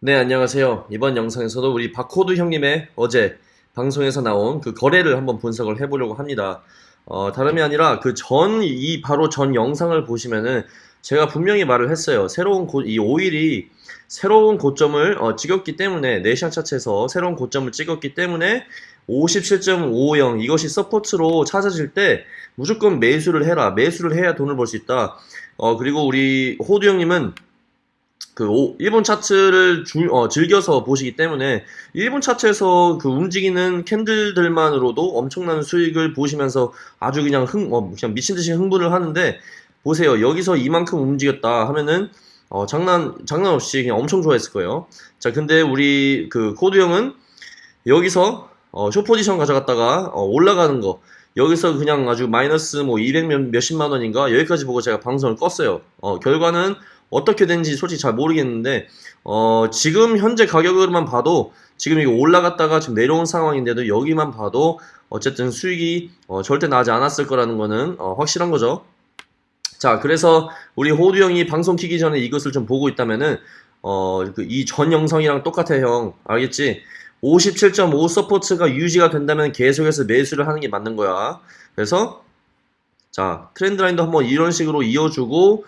네, 안녕하세요. 이번 영상에서도 우리 바코드 형님의 어제 방송에서 나온 그 거래를 한번 분석을 해보려고 합니다. 어, 다름이 아니라 그 전, 이 바로 전 영상을 보시면은 제가 분명히 말을 했어요. 새로운 고, 이 오일이 새로운 고점을 어, 찍었기 때문에 네 시간 차트에서 새로운 고점을 찍었기 때문에 57.550 이것이 support로 찾아질 때 무조건 매수를 해라. 매수를 해야 돈을 벌 수 있다. 어, 그리고 우리 호두 형님은 그 오- 일분 차트를 줄- 어, 즐겨서 보시기 때문에 일분 차트에서 그 움직이는 candle들만으로도 엄청난 수익을 보시면서 아주 그냥 흥, 어, 그냥 미친 듯이 흥분을 하는데 보세요. 여기서 이만큼 움직였다 하면은 어, 장난 장난 없이 그냥 엄청 좋아했을 거예요. 자, 근데 우리 그 코드 형은 여기서 어, 쇼 포지션 가져갔다가 어, 올라가는 거 여기서 그냥 아주 마이너스 뭐 200 몇, 몇십만 원인가 여기까지 보고 제가 방송을 껐어요. 어, 결과는 어떻게 된지 솔직히 잘 모르겠는데 어, 지금 현재 가격으로만 봐도 지금 이거 올라갔다가 지금 내려온 상황인데도 여기만 봐도 어쨌든 수익이 어, 절대 나지 않았을 거라는 거는 어, 확실한 거죠. 자, 그래서 우리 호두 형이 방송 키기 전에 이것을 좀 보고 있다면은 어, 이 전 영상이랑 똑같아 형. 알겠지? 57.5 support가 유지가 된다면 계속해서 매수를 하는 게 맞는 거야. 그래서 자, trend line도 한번 이런 식으로 이어주고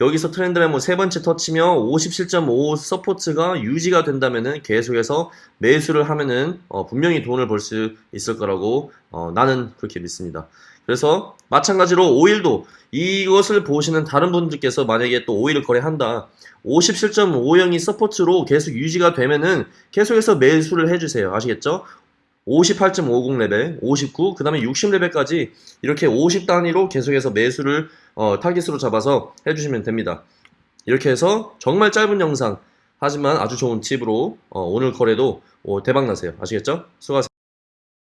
여기서 trend line 뭐 세 번째 터치면 57.5 support가 유지가 된다면은 계속해서 매수를 하면은 어, 분명히 돈을 벌 수 있을 거라고 어, 나는 그렇게 믿습니다. 그래서 마찬가지로 오일도 이것을 보시는 다른 분들께서 만약에 또 오일을 거래한다. 57.50이 support로 계속 유지가 되면은 계속해서 매수를 해주세요. 아시겠죠? 58.50 레벨, 59, 그 다음에 60 레벨까지 이렇게 50 단위로 계속해서 매수를 어, 타깃으로 잡아서 해주시면 됩니다. 이렇게 해서 정말 짧은 영상, 하지만 아주 좋은 팁으로 어, 오늘 거래도 어, 대박 나세요. 아시겠죠? 수고하세요.